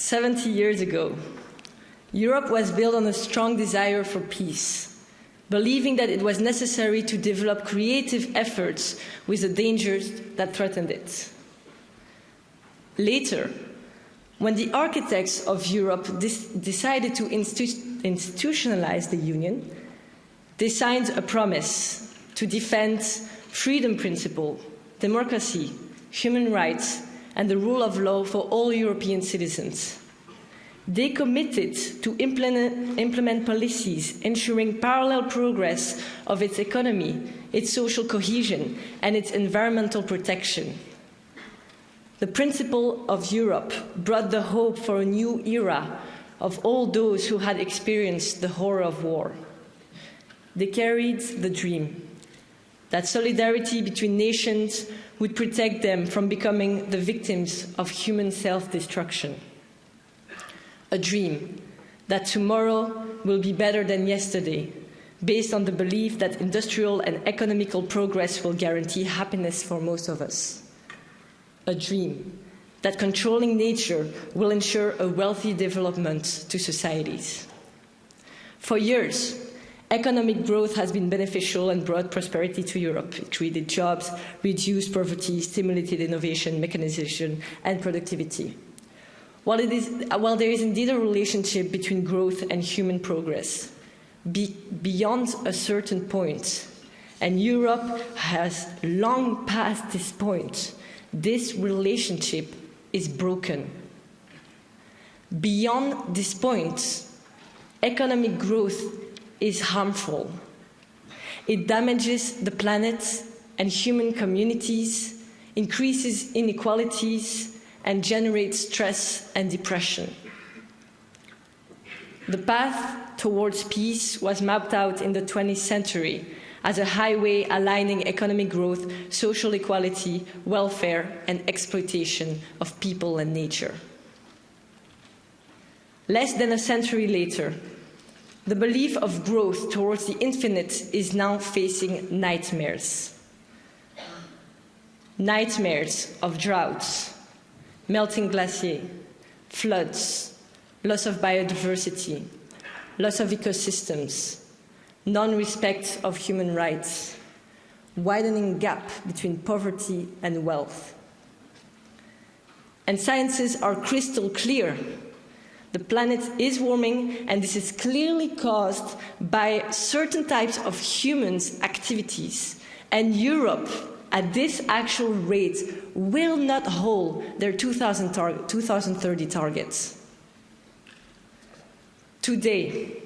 70 years ago, Europe was built on a strong desire for peace, believing that it was necessary to develop creative efforts with the dangers that threatened it. Later, when the architects of Europe decided to institu institutionalize the Union, they signed a promise to defend freedom principle, democracy, human rights, and the rule of law for all European citizens. They committed to implement, implement, policies ensuring parallel progress of its economy, its social cohesion, and its environmental protection. The principle of Europe brought the hope for a new era of all those who had experienced the horror of war. They carried the dream that solidarity between nations would protect them from becoming the victims of human self destruction. A dream that tomorrow will be better than yesterday, based on the belief that industrial and economical progress will guarantee happiness for most of us a dream that controlling nature will ensure a wealthy development to societies. For years, economic growth has been beneficial and brought prosperity to Europe. It created jobs, reduced poverty, stimulated innovation, mechanization, and productivity. While, while there is indeed a relationship between growth and human progress, be, beyond a certain point, and Europe has long passed this point, this relationship is broken. Beyond this point, economic growth is harmful. It damages the planet and human communities, increases inequalities, and generates stress and depression. The path towards peace was mapped out in the 20th century as a highway aligning economic growth, social equality, welfare, and exploitation of people and nature. Less than a century later, the belief of growth towards the infinite is now facing nightmares. Nightmares of droughts, melting glacier, floods, loss of biodiversity, loss of ecosystems, non-respect of human rights, widening gap between poverty and wealth. And sciences are crystal clear. The planet is warming, and this is clearly caused by certain types of humans' activities. And Europe, at this actual rate, will not hold their 2000 tar 2030 targets. Today,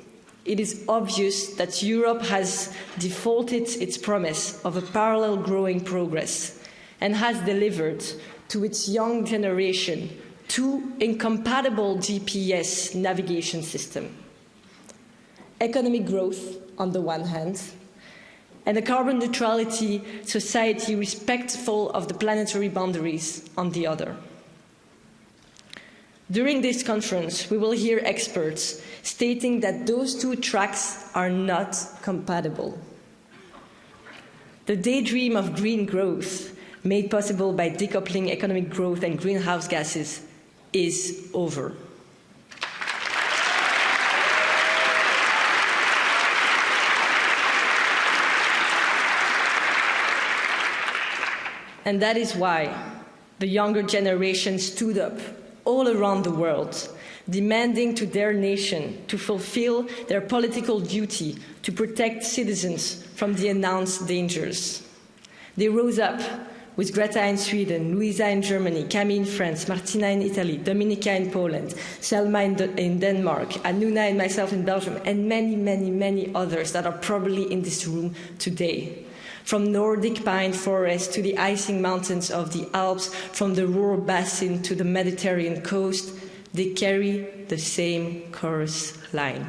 it is obvious that Europe has defaulted its promise of a parallel growing progress and has delivered to its young generation two incompatible GPS navigation systems. Economic growth on the one hand, and a carbon neutrality society respectful of the planetary boundaries on the other. During this conference, we will hear experts stating that those two tracks are not compatible. The daydream of green growth, made possible by decoupling economic growth and greenhouse gases, is over. And that is why the younger generation stood up all around the world, demanding to their nation to fulfill their political duty to protect citizens from the announced dangers. They rose up with Greta in Sweden, Luisa in Germany, Camille in France, Martina in Italy, Dominica in Poland, Selma in, in, Denmark, Anuna and myself in Belgium, and many, many, many others that are probably in this room today. From Nordic pine forests to the icing mountains of the Alps, from the Ruhr basin to the Mediterranean coast, they carry the same chorus line.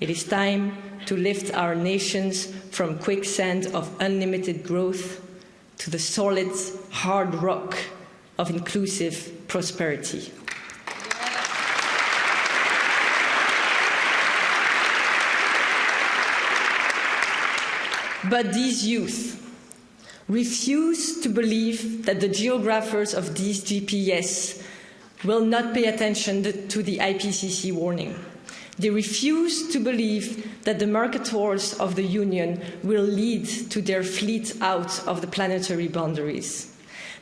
It is time to lift our nations from quicksand of unlimited growth to the solid, hard rock of inclusive prosperity. But these youth refuse to believe that the geographers of these GPS will not pay attention to the IPCC warning. They refuse to believe that the market wars of the Union will lead to their fleet out of the planetary boundaries.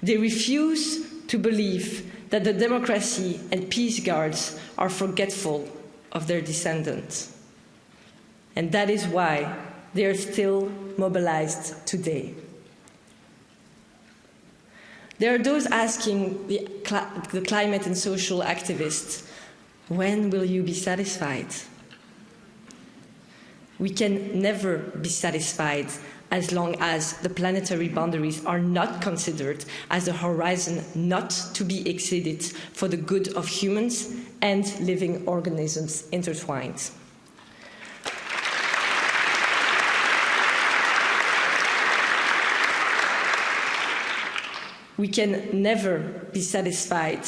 They refuse to believe that the democracy and peace guards are forgetful of their descendants. And that is why they are still mobilized today. There are those asking the, cl the climate and social activists, when will you be satisfied? We can never be satisfied as long as the planetary boundaries are not considered as a horizon not to be exceeded for the good of humans and living organisms intertwined. We can never be satisfied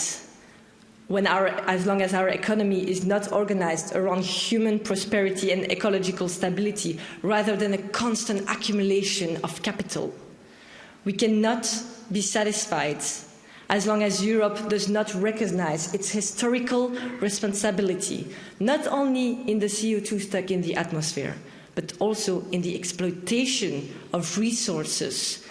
when our, as long as our economy is not organized around human prosperity and ecological stability, rather than a constant accumulation of capital. We cannot be satisfied as long as Europe does not recognize its historical responsibility, not only in the CO2 stuck in the atmosphere, but also in the exploitation of resources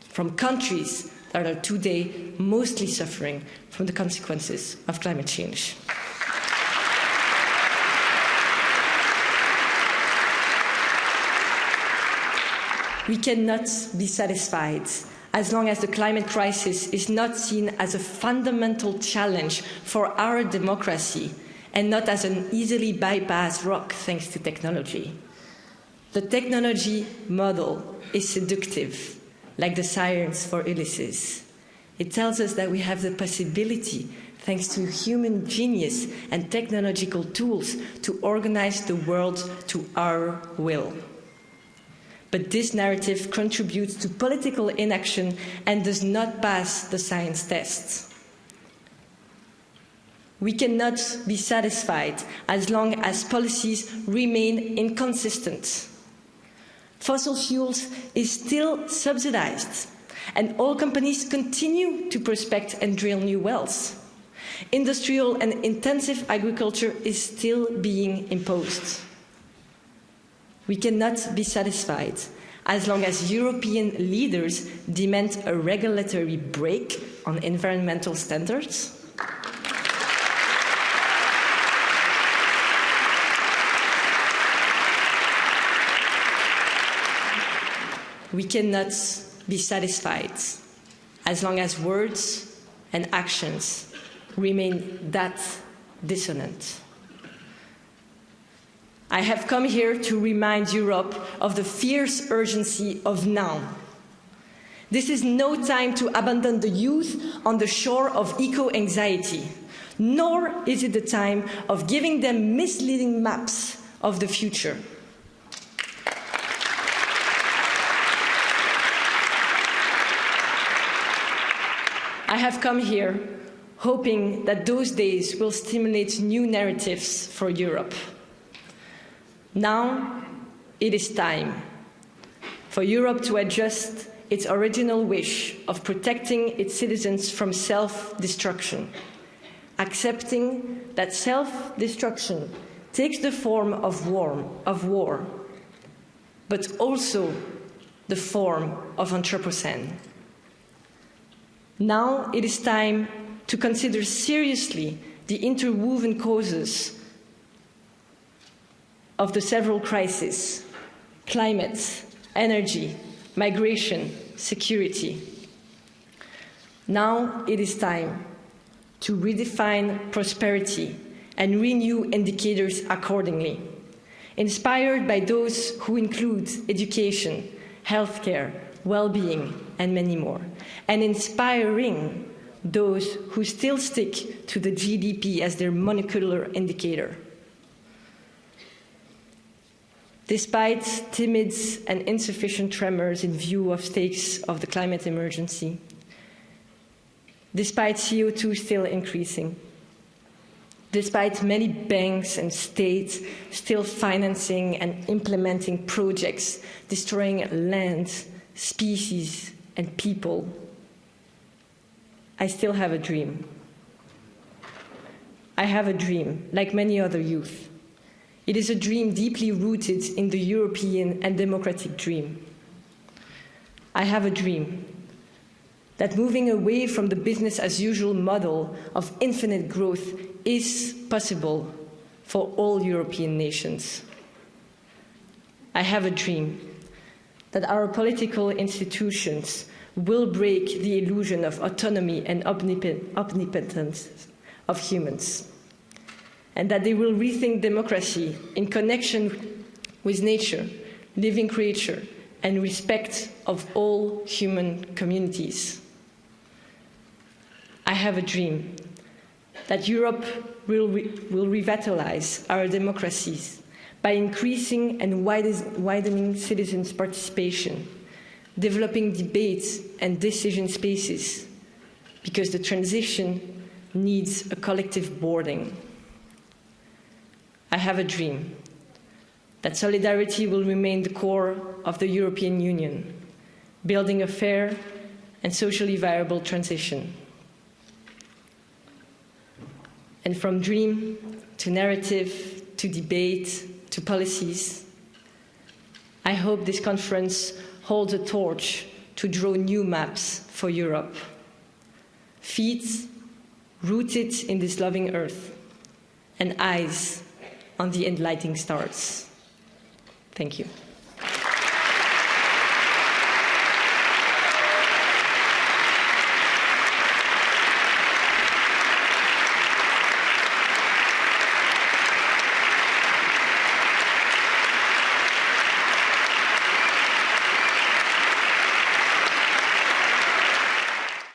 from countries that are today mostly suffering from the consequences of climate change. We cannot be satisfied as long as the climate crisis is not seen as a fundamental challenge for our democracy and not as an easily bypassed rock thanks to technology. The technology model is seductive like the sirens for Ulysses. It tells us that we have the possibility, thanks to human genius and technological tools, to organize the world to our will. But this narrative contributes to political inaction and does not pass the science tests. We cannot be satisfied as long as policies remain inconsistent Fossil fuels is still subsidized, and oil companies continue to prospect and drill new wells. Industrial and intensive agriculture is still being imposed. We cannot be satisfied as long as European leaders demand a regulatory break on environmental standards we cannot be satisfied as long as words and actions remain that dissonant. I have come here to remind Europe of the fierce urgency of now. This is no time to abandon the youth on the shore of eco anxiety, nor is it the time of giving them misleading maps of the future. I have come here hoping that those days will stimulate new narratives for Europe. Now it is time for Europe to adjust its original wish of protecting its citizens from self-destruction, accepting that self-destruction takes the form of war, of war, but also the form of Anthropocene. Now it is time to consider seriously the interwoven causes of the several crises climate, energy, migration, security. Now it is time to redefine prosperity and renew indicators accordingly, inspired by those who include education, healthcare, well-being, and many more, and inspiring those who still stick to the GDP as their monocular indicator. Despite timid and insufficient tremors in view of stakes of the climate emergency, despite CO2 still increasing, despite many banks and states still financing and implementing projects destroying land, species, and people, I still have a dream. I have a dream, like many other youth. It is a dream deeply rooted in the European and democratic dream. I have a dream that moving away from the business as usual model of infinite growth is possible for all European nations. I have a dream that our political institutions will break the illusion of autonomy and omnipotence of humans, and that they will rethink democracy in connection with nature, living creature, and respect of all human communities. I have a dream that Europe will, re will revitalize our democracies by increasing and widening citizens' participation, developing debates and decision spaces, because the transition needs a collective boarding. I have a dream that solidarity will remain the core of the European Union, building a fair and socially viable transition. And from dream to narrative to debate to policies, I hope this conference holds a torch to draw new maps for Europe. Feet rooted in this loving earth and eyes on the enlightening stars. Thank you.